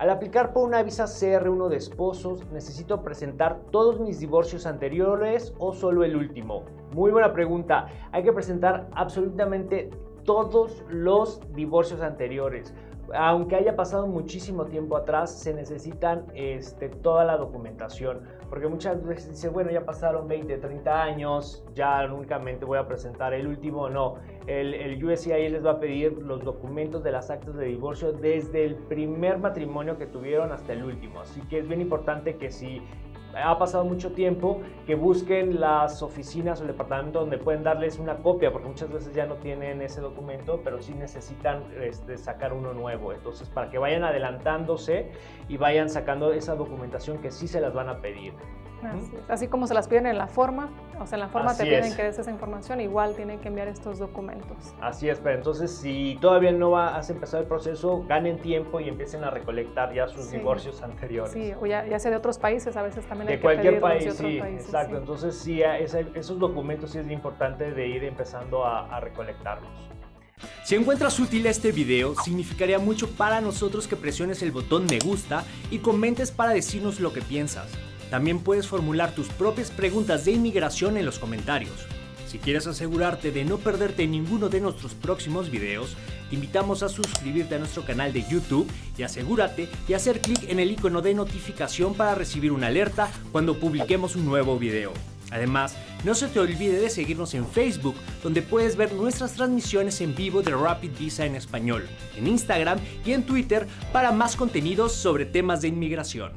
Al aplicar por una visa CR1 de esposos, ¿necesito presentar todos mis divorcios anteriores o solo el último? Muy buena pregunta. Hay que presentar absolutamente todos los divorcios anteriores aunque haya pasado muchísimo tiempo atrás, se necesitan este, toda la documentación. Porque muchas veces dice, bueno, ya pasaron 20, 30 años, ya únicamente voy a presentar el último. No, el, el les va a pedir los documentos de las actas de divorcio desde el primer matrimonio que tuvieron hasta el último. Así que es bien importante que si ha pasado mucho tiempo, que busquen las oficinas o el departamento donde pueden darles una copia, porque muchas veces ya no tienen ese documento, pero sí necesitan este, sacar uno nuevo. Entonces, para que vayan adelantándose y vayan sacando esa documentación que sí se las van a pedir. Así, como se las piden en la forma, o sea, en la forma te piden que des esa información, igual tienen que enviar estos documentos. Así es, pero entonces si todavía no has empezado el proceso, ganen tiempo y empiecen a recolectar ya sus divorcios anteriores. Sí, o ya, sea de otros países, a veces también de hay cualquier que país, sí, exacto. Entonces sí, esos documentos sí es importante de ir empezando a, a recolectarlos. Si encuentras útil este video, significaría mucho para nosotros que presiones el botón me gusta y comentes para decirnos lo que piensas. También puedes formular tus propias preguntas de inmigración en los comentarios. Si quieres asegurarte de no perderte ninguno de nuestros próximos videos, te invitamos a suscribirte a nuestro canal de YouTube y asegúrate de hacer clic en el icono de notificación para recibir una alerta cuando publiquemos un nuevo video. Además, no se te olvide de seguirnos en Facebook, donde puedes ver nuestras transmisiones en vivo de Rapid Visa en español, en Instagram y en Twitter para más contenidos sobre temas de inmigración.